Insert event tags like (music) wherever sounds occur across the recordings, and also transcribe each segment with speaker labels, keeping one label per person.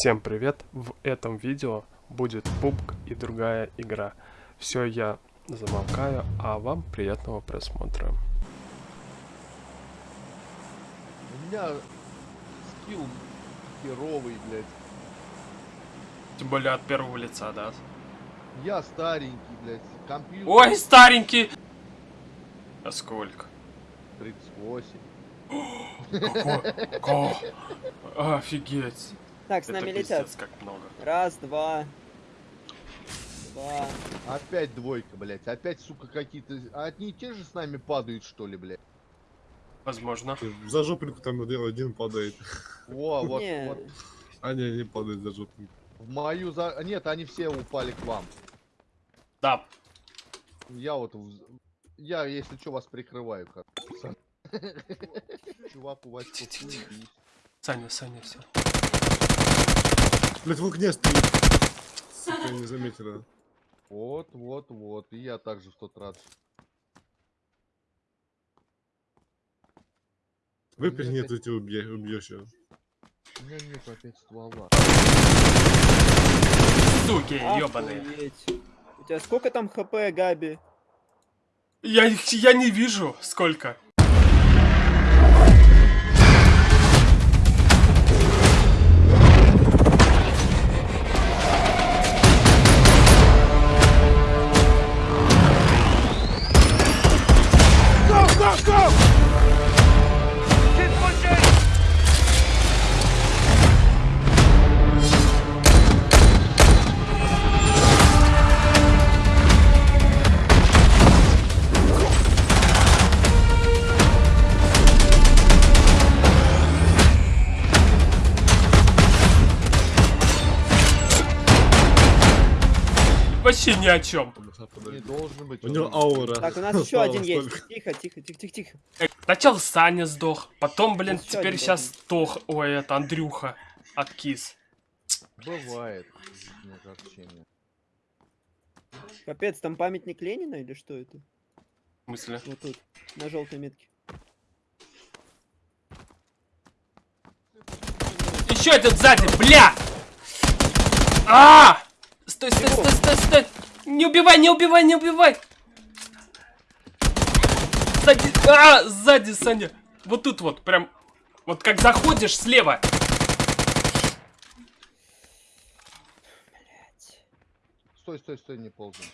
Speaker 1: Всем привет! В этом видео будет пубг и другая игра. Все, я замолкаю, а вам приятного просмотра.
Speaker 2: У меня скилл херовый, блядь.
Speaker 1: Тем более от первого лица, да?
Speaker 2: Я старенький, блядь. Компьютер
Speaker 1: Ой, старенький! А сколько?
Speaker 2: 38.
Speaker 1: Какой? Ко- Офигеть!
Speaker 3: Так, с
Speaker 1: Это
Speaker 3: нами летят.
Speaker 1: пиздец, как много.
Speaker 3: Раз, два. Два.
Speaker 2: Опять двойка, блядь. Опять, сука, какие-то... А одни и те же с нами падают, что ли, блядь?
Speaker 1: Возможно.
Speaker 4: За жопинку там один один падает.
Speaker 2: О, вот,
Speaker 3: Не.
Speaker 2: вот.
Speaker 4: А не, не падает за жопинку.
Speaker 2: В мою за... Нет, они все упали к вам.
Speaker 1: Да,
Speaker 2: Я вот... в- Я, если что, вас прикрываю, как. (laughs) Чувак, у вас
Speaker 1: Саня, Саня, все.
Speaker 4: Блять, в окне стоит. Сука, не заметила.
Speaker 2: Вот, вот, вот. И я также в тот раз.
Speaker 4: Выпрыгни, то тебя убье- убьешь его.
Speaker 2: У меня нет опять ствола.
Speaker 1: Суки.
Speaker 3: Охуеть. У тебя сколько там хп, Габи?
Speaker 1: Я, я не вижу, сколько. Вообще ни о чем.
Speaker 2: Не должен быть.
Speaker 4: У него
Speaker 2: не-
Speaker 4: аура.
Speaker 3: Так, у нас еще один есть. Тихо, тихо, тихо, тихо, тихо.
Speaker 1: Сначала Саня сдох, потом, блин, теперь сейчас сдох. Ой, это Андрюха от Кис.
Speaker 2: Бывает.
Speaker 3: Капец, там памятник Ленина или что это?
Speaker 1: В смысле?
Speaker 3: Вот тут, на желтой метке.
Speaker 1: Еще один сзади, бля! А! Стой, стой, стой, стой, стой! Не убивай, не убивай, не убивай! Сзади, а, сзади, Саня. Вот тут вот, прям, вот как заходишь слева.
Speaker 2: Стой, стой, стой, не ползай.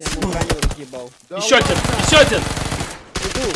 Speaker 3: Я ему броню разъебал.
Speaker 2: Да
Speaker 1: еще один, еще один!
Speaker 3: Иду.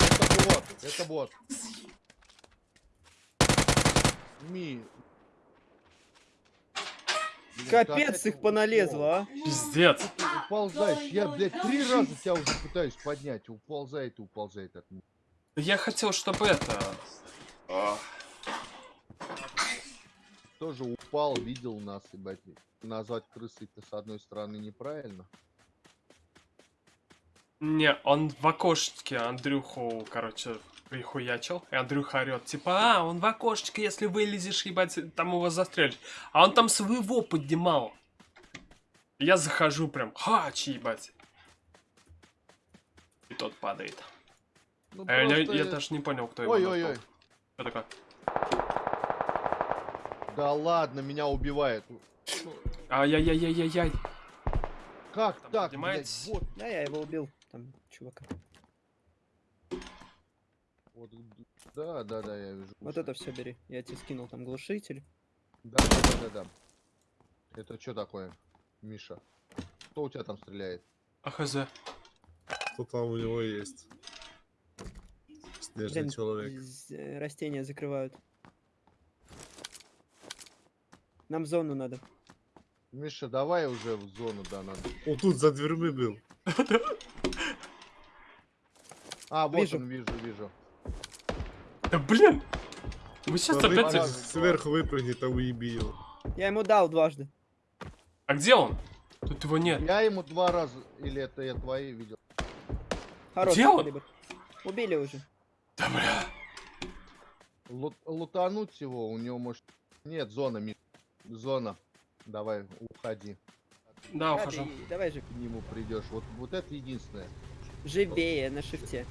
Speaker 2: Это бот, это бот. Ми.
Speaker 3: Капец, их поналезло, а.
Speaker 1: Пиздец.
Speaker 2: Уползаешь. Я, блядь, три раза тебя уже пытаюсь поднять. Уползает и уползает от меня.
Speaker 1: Я хотел, чтобы это...
Speaker 2: Тоже упал, видел нас, ебать. Назвать крысой-то с одной стороны неправильно.
Speaker 1: Не, он в окошечке Андрюху, короче, прихуячил. И Андрюха орет, типа, а, он в окошечке, если вылезешь, ебать, там его застрелишь. А он там своего поднимал. Я захожу прям, хач, ебать. И тот падает.
Speaker 2: Ну,
Speaker 1: А я,
Speaker 2: просто-
Speaker 1: я даже не понял, кто его
Speaker 2: Ой-ой-ой.
Speaker 1: Что такое?
Speaker 2: Да ладно, меня убивает.
Speaker 1: Ай-яй-яй-яй-яй.
Speaker 2: Как
Speaker 1: Там
Speaker 2: так, блядь, вот,
Speaker 3: Да, я его убил. Там, чувака.
Speaker 2: Вот, да, да, да, я вижу.
Speaker 3: Вот это все бери. Я тебе скинул там глушитель.
Speaker 2: Да, да, да, да, да. Это что такое, Миша? Кто у тебя там стреляет?
Speaker 1: А хз.
Speaker 4: Что там у него есть? Снежный
Speaker 3: Блин,
Speaker 4: человек.
Speaker 3: э, растения закрывают. Нам зону надо.
Speaker 2: Миша, давай уже в зону, да, надо.
Speaker 4: О, тут за дверьми был.
Speaker 2: А, вот
Speaker 3: Вижу.
Speaker 2: он, вижу, вижу.
Speaker 1: Да блин! Вы сейчас
Speaker 4: Смотри,
Speaker 1: опять...
Speaker 4: Сверху выпрыгни, там уеби его.
Speaker 3: Я ему дал дважды.
Speaker 1: А где он? Тут его нет.
Speaker 2: Я ему два раза, или это я твои видел?
Speaker 3: Хороший
Speaker 1: Где он?
Speaker 3: Убили уже.
Speaker 1: Да бля.
Speaker 2: Лут- лутануть его, у него может... Нет, зона, Миша. Зона. Давай, уходи.
Speaker 1: Да, ухожу.
Speaker 3: давай же.
Speaker 2: К нему придешь. Вот, вот это единственное.
Speaker 3: Живее на шифте.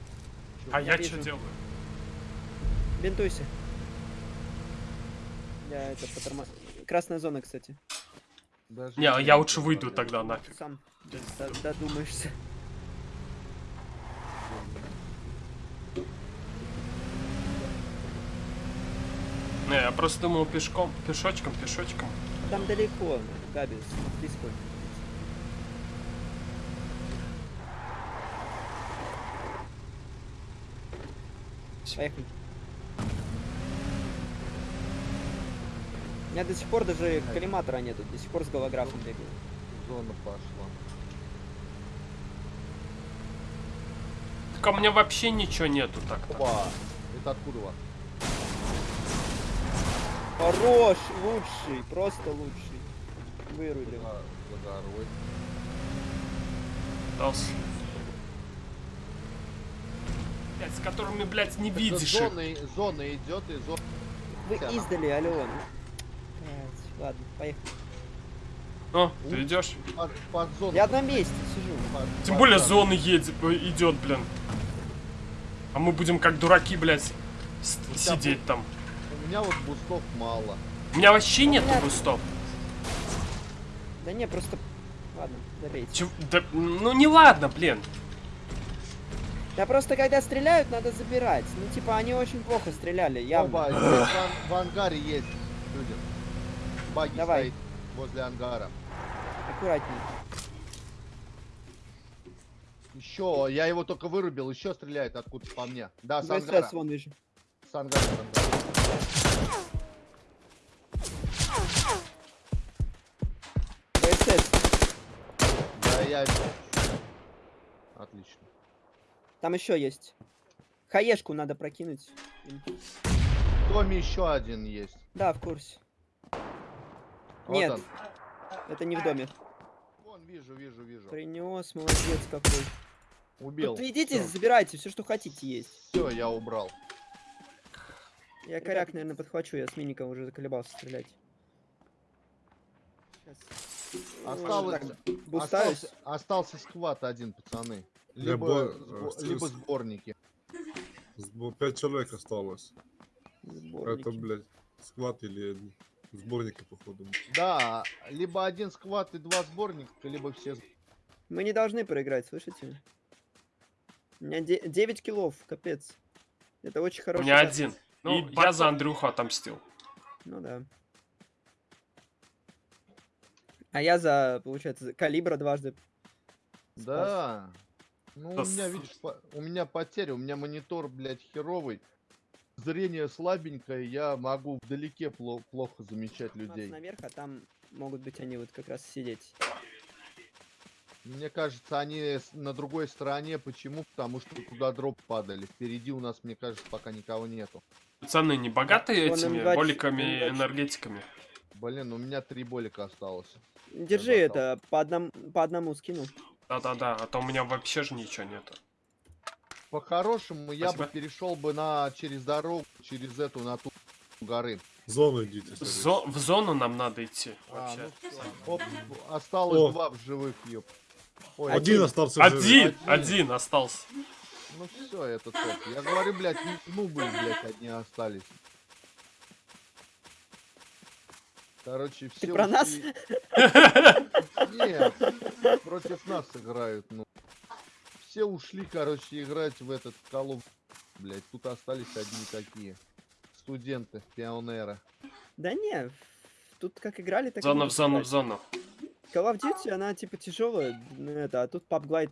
Speaker 1: А
Speaker 3: Я
Speaker 1: я что делаю?
Speaker 3: Бинтуйся. Я это поторма... Красная зона, кстати.
Speaker 2: Даже
Speaker 1: Не, а я лучше выйду тогда нафиг.
Speaker 3: Сам додумаешься.
Speaker 1: Не, я просто думал пешком, пешочком, пешочком.
Speaker 3: Там далеко, Габис. Близко. Поехали. Меня до сих пор даже коллиматора нету, до сих пор с голографом бегаю.
Speaker 2: Зона пошла.
Speaker 1: Так а у меня вообще ничего нету так-то.
Speaker 2: Опа! Это откуда у вас?
Speaker 3: Хорош, лучший, просто лучший. Вырулил.
Speaker 2: За, за горой.
Speaker 1: Остался. Блядь, с которыми, блядь, не
Speaker 2: Так
Speaker 1: видишь.
Speaker 2: Зона, зона идет и зона.
Speaker 3: Вы издали, алло. Ну. Ладно, поехали.
Speaker 1: О, ты идешь?
Speaker 2: Под, под зону.
Speaker 3: Я на месте сижу.
Speaker 2: под-
Speaker 1: Тем
Speaker 2: под
Speaker 1: более зона едет, идет, блин. А мы будем как дураки, блядь, сидеть там.
Speaker 2: У меня вот бустов мало.
Speaker 1: У меня вообще
Speaker 3: Ну,
Speaker 1: нету
Speaker 3: блядь.
Speaker 1: бустов.
Speaker 3: Да не, просто... Ладно, добейте.
Speaker 1: Чё- да, ну не ладно, блин.
Speaker 3: Да просто когда стреляют, надо забирать. Ну типа они очень плохо стреляли, явно.
Speaker 2: Оба, в, в ангаре есть люди. Баги
Speaker 3: Давай.
Speaker 2: стоит возле ангара.
Speaker 3: Аккуратней.
Speaker 2: Еще, я его только вырубил, еще стреляет откуда по мне. Да, с ангара.
Speaker 3: вон вижу.
Speaker 2: С ангара, с ангара.
Speaker 3: ВСС.
Speaker 2: Да, я... Отлично.
Speaker 3: Там еще есть. Хаешку надо прокинуть.
Speaker 2: В доме еще один есть.
Speaker 3: Да, в курсе.
Speaker 2: Вот
Speaker 3: Нет.
Speaker 2: он.
Speaker 3: Это не в доме.
Speaker 2: Вон, вижу, вижу, вижу.
Speaker 3: Принес, молодец какой.
Speaker 2: Убил.
Speaker 3: Тут идите, забирайте, все, что хотите есть.
Speaker 2: Все, я убрал.
Speaker 3: Я коряк, наверное, подхвачу, я с миника уже заколебался стрелять. Ну,
Speaker 2: Осталось...
Speaker 3: бустаюсь.
Speaker 2: Остался, остался сквад один, пацаны.
Speaker 4: Я
Speaker 2: Либо,
Speaker 4: бо-
Speaker 2: сбо- либо сборники.
Speaker 4: Сбо- Пять человек осталось.
Speaker 3: Сборники.
Speaker 4: Это, блядь, склад или сборники, походу.
Speaker 2: Да, либо один сквад и два сборника, либо все...
Speaker 3: Мы не должны проиграть, слышите? У меня 9 киллов, капец. Это очень
Speaker 1: У
Speaker 3: хороший.
Speaker 1: меня
Speaker 3: кат.
Speaker 1: один.
Speaker 3: Ну,
Speaker 1: И я за Андрюху отомстил.
Speaker 3: Ну да. А я за, получается, за калибра дважды. спас.
Speaker 2: Да. Ну,
Speaker 1: Да
Speaker 2: у меня,
Speaker 1: с-
Speaker 2: видишь, по- у меня потеря, у меня монитор, блядь, херовый. Зрение слабенькое, я могу вдалеке пло- плохо замечать людей.
Speaker 3: наверх, а там могут быть они вот как раз сидеть.
Speaker 2: Мне кажется, они на другой стороне. Почему? Потому что туда дроп падали. Впереди у нас, мне кажется, пока никого нету.
Speaker 1: Пацаны, не богатые этими
Speaker 3: М2,
Speaker 1: боликами,
Speaker 3: М2.
Speaker 1: энергетиками?
Speaker 2: Блин, у меня три болика осталось.
Speaker 3: Держи это, по, одному по одному скину.
Speaker 1: Да-да-да, а то у меня вообще же ничего нету.
Speaker 2: По-хорошему, я бы перешел бы на через дорогу, через эту, на ту горы.
Speaker 4: В зону идите.
Speaker 1: Зо- в зону нам надо идти.
Speaker 2: А,
Speaker 1: Вообще.
Speaker 2: ну. Оп, осталось
Speaker 4: О.
Speaker 2: два в живых, ёп. Ой,
Speaker 4: Один
Speaker 3: один.
Speaker 4: остался.
Speaker 1: Один,
Speaker 2: Один.
Speaker 1: один остался.
Speaker 2: Ну все, это топ. Я говорю, блядь, ну бы, блядь, одни остались. Короче, все
Speaker 3: Ты про нас?
Speaker 2: Нет, против нас играют, ну. Все ушли, короче, играть в этот колов. Блядь, тут остались одни такие. Студенты, пионеры.
Speaker 3: Да не, тут как играли, так и
Speaker 1: Зона в зону, в зону.
Speaker 3: Call of Duty, она типа тяжелая, ну, это, а тут PUBG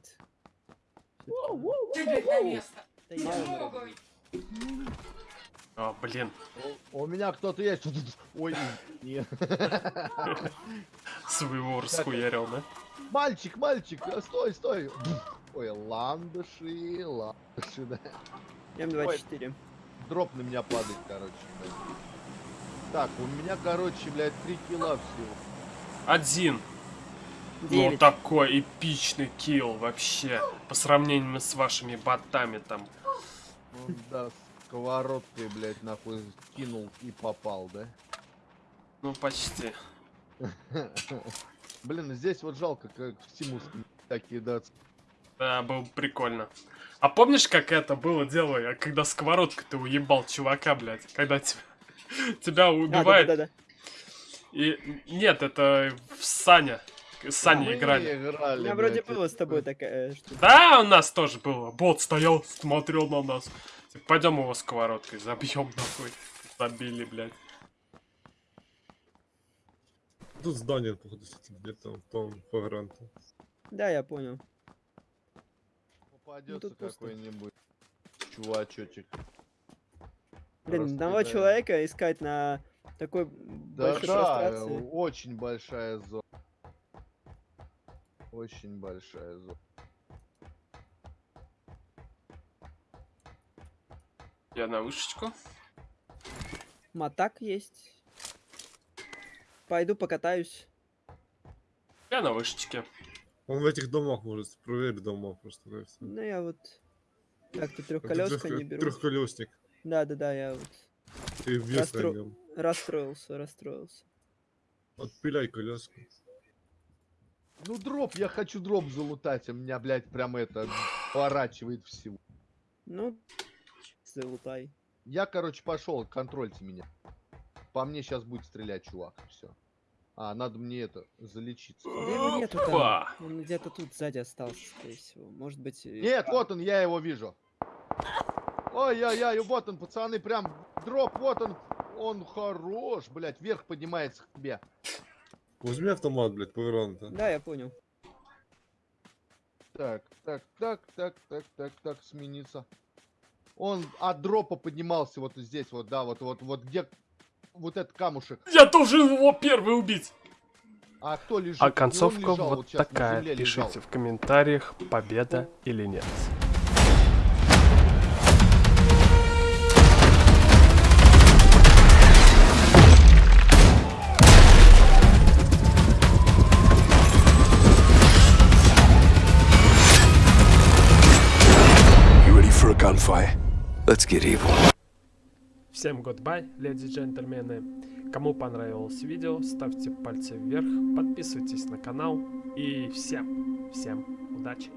Speaker 1: А, блин.
Speaker 2: У у меня кто-то есть. (laughs) Ой, нет.
Speaker 1: Своего расхуярил, да?
Speaker 2: Мальчик, мальчик, стой, стой. Ой, ландыши, ландыши, да.
Speaker 3: М24.
Speaker 2: Дроп на меня падает, короче. блядь. Так, у меня, короче, блядь, 3 килла всего.
Speaker 1: Один. Ну,
Speaker 3: 9.
Speaker 1: такой эпичный kill вообще. По сравнению с вашими ботами там.
Speaker 2: Ну, да, сковородкой, блядь, нахуй кинул и попал, да?
Speaker 1: Ну, почти. (laughs)
Speaker 2: Блин, здесь вот жалко, как Симус так кидаться.
Speaker 1: Да, было прикольно. А помнишь, как это было дело, когда сковородкой ты уебал чувака, блядь? Когда тебя... (laughs) Тебя
Speaker 3: А,
Speaker 1: убивает.
Speaker 3: да-да-да.
Speaker 1: И нет, это в Саня. С Саней
Speaker 2: Мы
Speaker 1: играли.
Speaker 3: У
Speaker 2: играли,
Speaker 3: меня вроде было с тобой такая э, штука.
Speaker 1: Да, у нас тоже было. Бот стоял, смотрел на нас. Пойдем его сковородкой забьем нахуй. Забили, блядь.
Speaker 4: Тут здание, походу, где-то в том погранте.
Speaker 3: Да, я понял.
Speaker 2: Попадется
Speaker 3: тут пусто.
Speaker 2: какой-нибудь чувачочек.
Speaker 3: Блин, одного
Speaker 2: Раскидаем.
Speaker 3: человека искать на такой
Speaker 2: Да,
Speaker 3: большой
Speaker 2: да,
Speaker 3: прострации.
Speaker 2: очень большая зона. Очень большая зона.
Speaker 1: Я на вышечку.
Speaker 3: Матак есть. Пойду покатаюсь.
Speaker 1: Я на вышечке.
Speaker 4: Он в этих домах может, проверь дома просто. Да.
Speaker 3: Ну я вот... Как то
Speaker 4: Это
Speaker 3: трехколеска
Speaker 4: трёх-
Speaker 3: не беру.
Speaker 4: Трехколесник.
Speaker 3: Да, да, да, я вот
Speaker 4: Ты нем.
Speaker 3: расстроился, расстроился.
Speaker 4: Отпиляй колеску.
Speaker 2: Ну дроп, я хочу дроп залутать, а меня, блядь, прям это поворачивает всего.
Speaker 3: Ну, залутай.
Speaker 2: Я, короче, пошел, контрольте меня. По мне сейчас будет стрелять, чувак, все. А, надо мне это, залечиться.
Speaker 3: Да его нету там. Он где-то тут сзади остался, скорее всего. Может быть...
Speaker 2: Нет, вот он, я его вижу. Ой-ой-ой, вот он, пацаны, прям дроп, вот он. Он хорош, блядь, вверх поднимается к тебе.
Speaker 4: Возьми автомат, блядь, повернуто.
Speaker 3: Да, я понял.
Speaker 2: Так, так, так, так, так, так, так, смениться. Он от дропа поднимался вот здесь, вот, да, вот, вот, вот где вот этот камушек.
Speaker 1: Я должен его первый убить.
Speaker 2: А кто лежит?
Speaker 1: А концовка
Speaker 2: лежал,
Speaker 1: вот
Speaker 2: на
Speaker 1: такая.
Speaker 2: земле лежал.
Speaker 1: Пишите в комментариях, победа или нет.
Speaker 5: Let's get evil.
Speaker 1: Всем goodbye, леди и джентльмены. Кому понравилось видео, ставьте пальцы вверх, подписывайтесь на канал и всем, всем удачи.